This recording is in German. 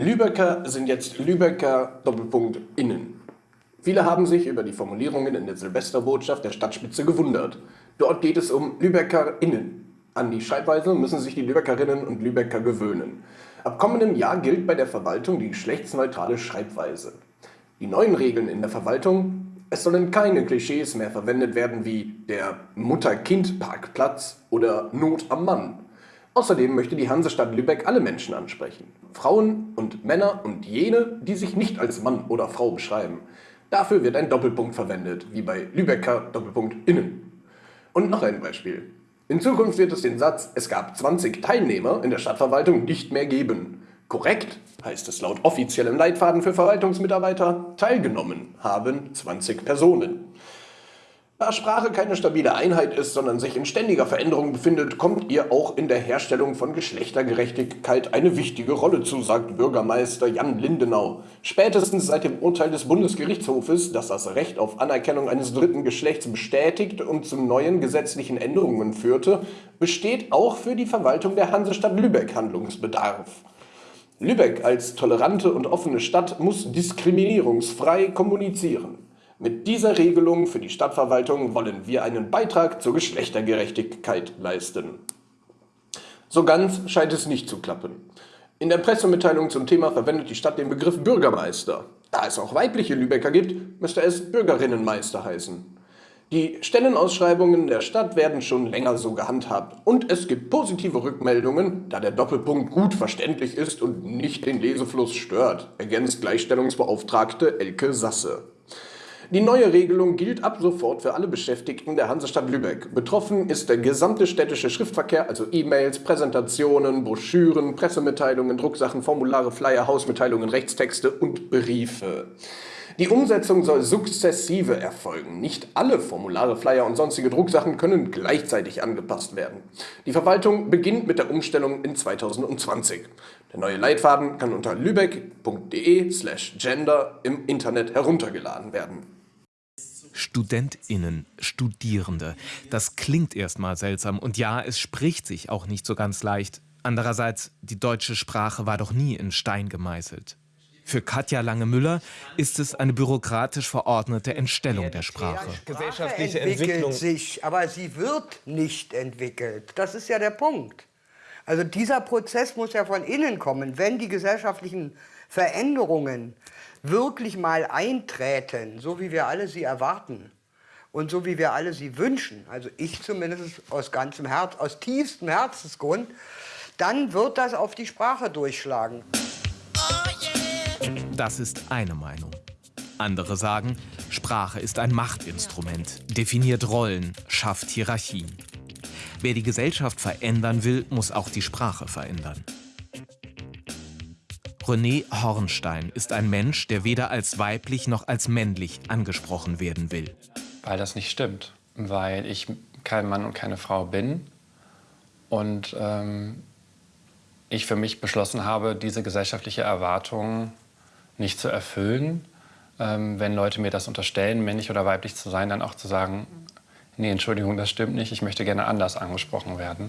Lübecker sind jetzt Lübecker Doppelpunkt innen. Viele haben sich über die Formulierungen in der Silvesterbotschaft der Stadtspitze gewundert. Dort geht es um Lübecker innen. An die Schreibweise müssen sich die Lübeckerinnen und Lübecker gewöhnen. Ab kommendem Jahr gilt bei der Verwaltung die geschlechtsneutrale Schreibweise. Die neuen Regeln in der Verwaltung es sollen keine Klischees mehr verwendet werden wie der Mutter-Kind-Parkplatz oder Not am Mann. Außerdem möchte die Hansestadt Lübeck alle Menschen ansprechen. Frauen und Männer und jene, die sich nicht als Mann oder Frau beschreiben. Dafür wird ein Doppelpunkt verwendet, wie bei Lübecker Doppelpunkt innen. Und noch ein Beispiel. In Zukunft wird es den Satz, es gab 20 Teilnehmer in der Stadtverwaltung nicht mehr geben. Korrekt heißt es laut offiziellem Leitfaden für Verwaltungsmitarbeiter, teilgenommen haben 20 Personen. Da Sprache keine stabile Einheit ist, sondern sich in ständiger Veränderung befindet, kommt ihr auch in der Herstellung von Geschlechtergerechtigkeit eine wichtige Rolle zu, sagt Bürgermeister Jan Lindenau. Spätestens seit dem Urteil des Bundesgerichtshofes, das das Recht auf Anerkennung eines dritten Geschlechts bestätigt und zu neuen gesetzlichen Änderungen führte, besteht auch für die Verwaltung der Hansestadt Lübeck Handlungsbedarf. Lübeck als tolerante und offene Stadt muss diskriminierungsfrei kommunizieren. Mit dieser Regelung für die Stadtverwaltung wollen wir einen Beitrag zur Geschlechtergerechtigkeit leisten. So ganz scheint es nicht zu klappen. In der Pressemitteilung zum Thema verwendet die Stadt den Begriff Bürgermeister. Da es auch weibliche Lübecker gibt, müsste es Bürgerinnenmeister heißen. Die Stellenausschreibungen der Stadt werden schon länger so gehandhabt und es gibt positive Rückmeldungen, da der Doppelpunkt gut verständlich ist und nicht den Lesefluss stört, ergänzt Gleichstellungsbeauftragte Elke Sasse. Die neue Regelung gilt ab sofort für alle Beschäftigten der Hansestadt Lübeck. Betroffen ist der gesamte städtische Schriftverkehr, also E-Mails, Präsentationen, Broschüren, Pressemitteilungen, Drucksachen, Formulare, Flyer, Hausmitteilungen, Rechtstexte und Briefe. Die Umsetzung soll sukzessive erfolgen. Nicht alle Formulare, Flyer und sonstige Drucksachen können gleichzeitig angepasst werden. Die Verwaltung beginnt mit der Umstellung in 2020. Der neue Leitfaden kann unter lübeck.de slash gender im Internet heruntergeladen werden. StudentInnen, Studierende. Das klingt erstmal seltsam und ja, es spricht sich auch nicht so ganz leicht. Andererseits, die deutsche Sprache war doch nie in Stein gemeißelt. Für Katja Lange-Müller ist es eine bürokratisch verordnete Entstellung der Sprache. Gesellschaftliche Entwicklung sich, aber sie wird nicht entwickelt. Das ist ja der Punkt. Also dieser Prozess muss ja von innen kommen. Wenn die gesellschaftlichen Veränderungen wirklich mal eintreten, so wie wir alle sie erwarten und so wie wir alle sie wünschen, also ich zumindest aus ganzem Herz, aus tiefstem Herzensgrund, dann wird das auf die Sprache durchschlagen. Das ist eine Meinung. Andere sagen, Sprache ist ein Machtinstrument, definiert Rollen, schafft Hierarchien. Wer die Gesellschaft verändern will, muss auch die Sprache verändern. René Hornstein ist ein Mensch, der weder als weiblich noch als männlich angesprochen werden will. Weil das nicht stimmt, weil ich kein Mann und keine Frau bin und ähm, ich für mich beschlossen habe, diese gesellschaftliche Erwartung nicht zu erfüllen. Ähm, wenn Leute mir das unterstellen, männlich oder weiblich zu sein, dann auch zu sagen, nee, Entschuldigung, das stimmt nicht, ich möchte gerne anders angesprochen werden.